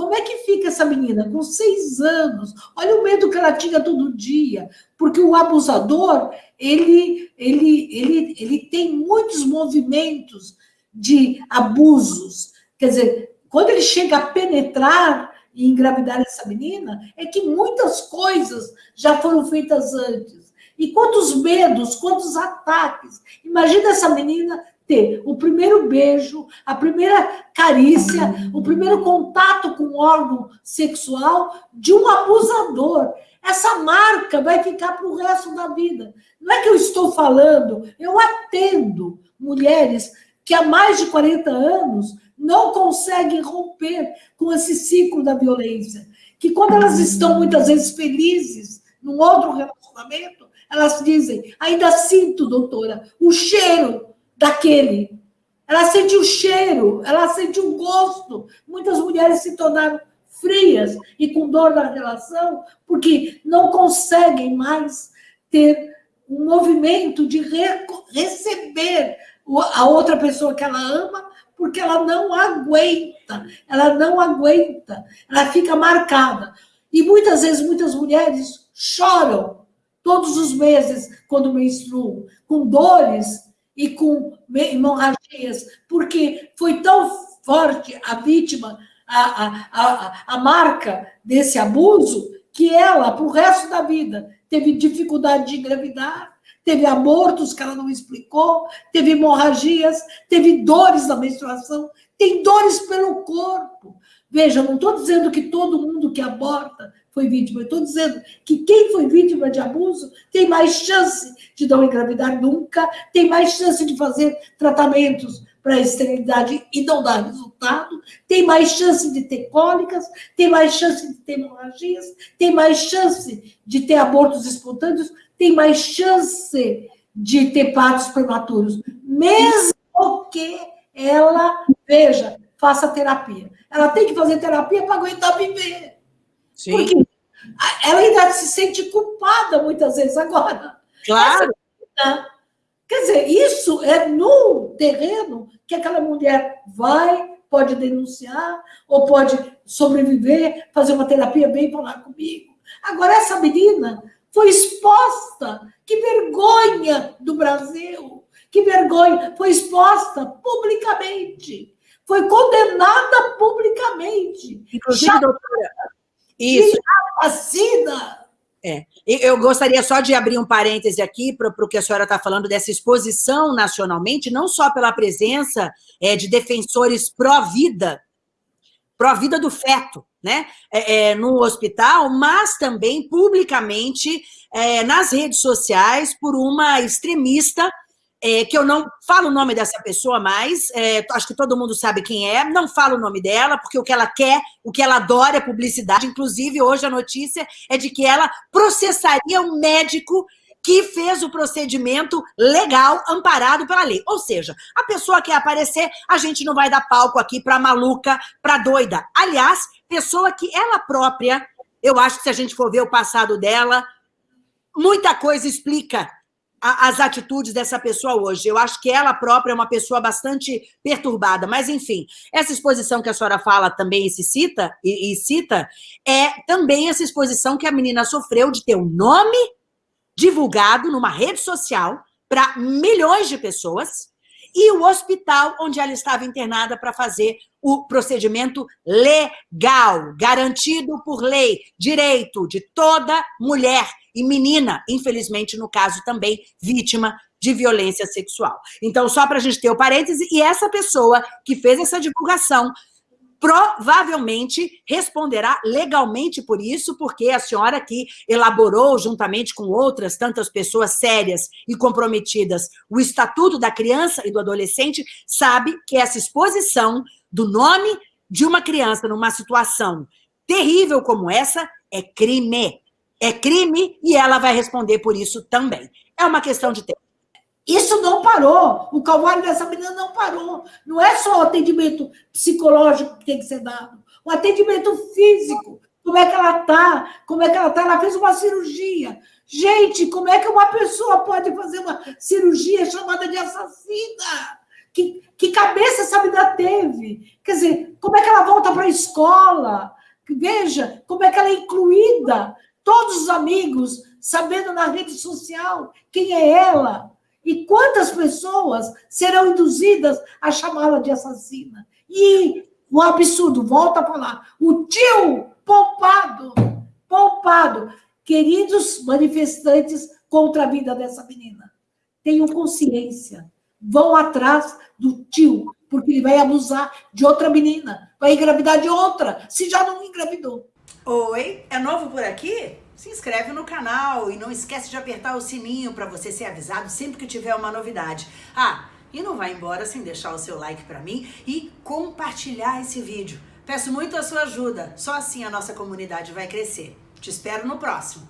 Como é que fica essa menina com seis anos? Olha o medo que ela tinha todo dia, porque o abusador ele, ele, ele, ele tem muitos movimentos de abusos. Quer dizer, quando ele chega a penetrar e engravidar essa menina, é que muitas coisas já foram feitas antes. E quantos medos, quantos ataques. Imagina essa menina ter o primeiro beijo, a primeira carícia, o primeiro contato com o órgão sexual de um abusador. Essa marca vai ficar para o resto da vida. Não é que eu estou falando, eu atendo mulheres que há mais de 40 anos não conseguem romper com esse ciclo da violência. Que quando elas estão muitas vezes felizes num outro relacionamento, elas dizem: ainda sinto, doutora, o cheiro daquele. Ela sente o cheiro, ela sente o gosto. Muitas mulheres se tornaram frias e com dor na relação porque não conseguem mais ter um movimento de re receber a outra pessoa que ela ama, porque ela não aguenta, ela não aguenta, ela fica marcada. E muitas vezes, muitas mulheres choram todos os meses quando menstruam, com dores e com hemorragias, porque foi tão forte a vítima, a, a, a, a marca desse abuso, que ela, para o resto da vida, teve dificuldade de engravidar, teve abortos que ela não explicou, teve hemorragias, teve dores na menstruação, tem dores pelo corpo. Veja, não estou dizendo que todo mundo que aborta foi vítima. Estou dizendo que quem foi vítima de abuso tem mais chance de não engravidar nunca, tem mais chance de fazer tratamentos para a esterilidade e não dar resultado, tem mais chance de ter cólicas, tem mais chance de ter hemorragias, tem mais chance de ter abortos espontâneos, tem mais chance de ter partos prematuros, mesmo que ela, veja, faça terapia. Ela tem que fazer terapia para aguentar viver. Sim. Porque ela ainda se sente culpada muitas vezes agora. Claro. quer dizer, isso é no terreno que aquela mulher vai, pode denunciar, ou pode sobreviver, fazer uma terapia, bem falar comigo. Agora, essa menina foi exposta. Que vergonha do Brasil! Que vergonha! Foi exposta publicamente. Foi condenada publicamente. Inclusive, doutora, isso. vacina. É. Eu gostaria só de abrir um parêntese aqui para o que a senhora está falando dessa exposição nacionalmente, não só pela presença é, de defensores pró-vida, pró-vida do feto, né, é, é, no hospital, mas também publicamente é, nas redes sociais por uma extremista é, que eu não falo o nome dessa pessoa mais, é, acho que todo mundo sabe quem é, não falo o nome dela, porque o que ela quer, o que ela adora é publicidade, inclusive hoje a notícia é de que ela processaria um médico que fez o procedimento legal, amparado pela lei. Ou seja, a pessoa quer aparecer, a gente não vai dar palco aqui para maluca, para doida. Aliás, pessoa que ela própria, eu acho que se a gente for ver o passado dela, muita coisa explica as atitudes dessa pessoa hoje. Eu acho que ela própria é uma pessoa bastante perturbada. Mas, enfim, essa exposição que a senhora fala também e se cita, e, e cita, é também essa exposição que a menina sofreu de ter o um nome divulgado numa rede social para milhões de pessoas e o hospital onde ela estava internada para fazer o procedimento legal, garantido por lei, direito de toda mulher e menina, infelizmente, no caso também, vítima de violência sexual. Então, só para a gente ter o parêntese, e essa pessoa que fez essa divulgação provavelmente responderá legalmente por isso, porque a senhora que elaborou, juntamente com outras tantas pessoas sérias e comprometidas, o Estatuto da Criança e do Adolescente, sabe que essa exposição do nome de uma criança numa situação terrível como essa é crime. É crime e ela vai responder por isso também. É uma questão de tempo. Isso não parou. O calvário dessa menina não parou. Não é só o atendimento psicológico que tem que ser dado. O atendimento físico. Como é que ela está? Como é que ela está? Ela fez uma cirurgia. Gente, como é que uma pessoa pode fazer uma cirurgia chamada de assassina? Que, que cabeça essa menina teve? Quer dizer, como é que ela volta para a escola? Veja como é que ela é incluída. Todos os amigos sabendo na rede social quem é ela. E quantas pessoas serão induzidas a chamá-la de assassina? E o absurdo, volta a falar, o tio poupado, poupado. Queridos manifestantes contra a vida dessa menina, tenham consciência, vão atrás do tio, porque ele vai abusar de outra menina, vai engravidar de outra, se já não engravidou. Oi, é novo por aqui? Se inscreve no canal e não esquece de apertar o sininho para você ser avisado sempre que tiver uma novidade. Ah, e não vai embora sem deixar o seu like para mim e compartilhar esse vídeo. Peço muito a sua ajuda, só assim a nossa comunidade vai crescer. Te espero no próximo.